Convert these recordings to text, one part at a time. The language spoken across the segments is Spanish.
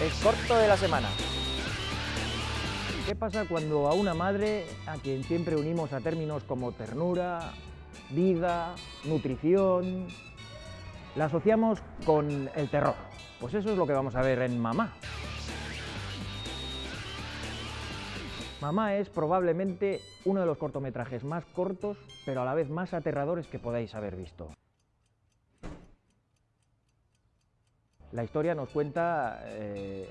el corto de la semana. ¿Qué pasa cuando a una madre, a quien siempre unimos a términos como ternura, vida, nutrición, la asociamos con el terror? Pues eso es lo que vamos a ver en Mamá. Mamá es probablemente uno de los cortometrajes más cortos, pero a la vez más aterradores que podáis haber visto. La historia nos cuenta eh,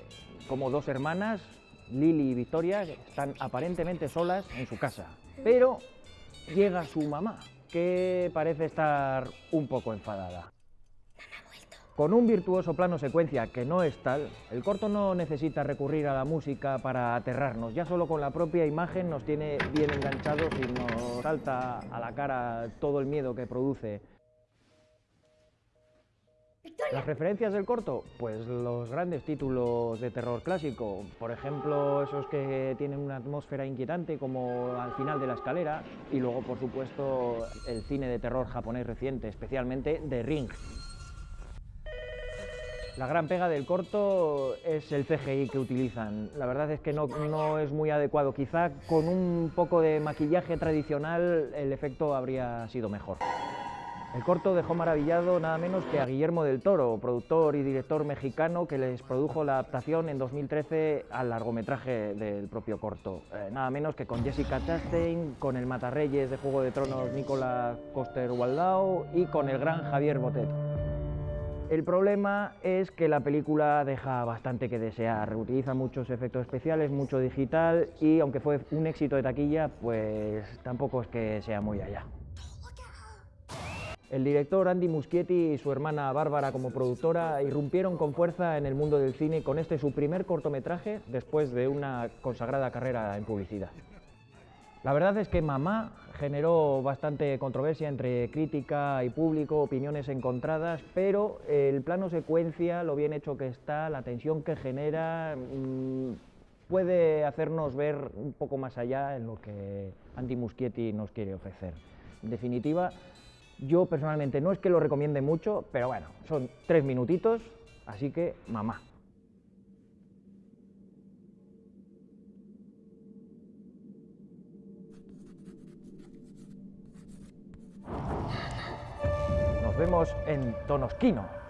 cómo dos hermanas, Lili y Victoria, están aparentemente solas en su casa. Pero llega su mamá, que parece estar un poco enfadada. Con un virtuoso plano secuencia que no es tal, el corto no necesita recurrir a la música para aterrarnos, ya solo con la propia imagen nos tiene bien enganchados y nos salta a la cara todo el miedo que produce. Las referencias del corto, pues los grandes títulos de terror clásico, por ejemplo esos que tienen una atmósfera inquietante como al final de la escalera y luego por supuesto el cine de terror japonés reciente, especialmente The Ring, la gran pega del corto es el CGI que utilizan. La verdad es que no, es muy adecuado. Quizá con un poco de maquillaje tradicional el efecto habría sido mejor. El corto dejó maravillado nada menos que a Guillermo del Toro, productor y director mexicano que les produjo la adaptación en 2013 al largometraje del propio corto. Eh, nada menos que con Jessica Chastain, con el Matarreyes de Juego de Tronos Nicola Coster-Waldau y con el gran Javier Botet. El problema es que la película deja bastante que desear, utiliza muchos efectos especiales, mucho digital y aunque fue un éxito de taquilla, pues tampoco es que sea muy allá. El director Andy Muschietti y su hermana Bárbara como productora irrumpieron con fuerza en el mundo del cine con este su primer cortometraje después de una consagrada carrera en publicidad. La verdad es que Mamá generó bastante controversia entre crítica y público, opiniones encontradas, pero el plano secuencia, lo bien hecho que está, la tensión que genera, mmm, puede hacernos ver un poco más allá en lo que Andy Muschietti nos quiere ofrecer. En definitiva, yo personalmente no es que lo recomiende mucho, pero bueno, son tres minutitos, así que mamá. Nos vemos en Tonosquino.